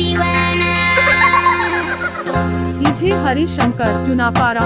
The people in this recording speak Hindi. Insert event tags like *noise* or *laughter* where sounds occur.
दीवाना। *laughs* डीजे हरिशंकर चुनापारा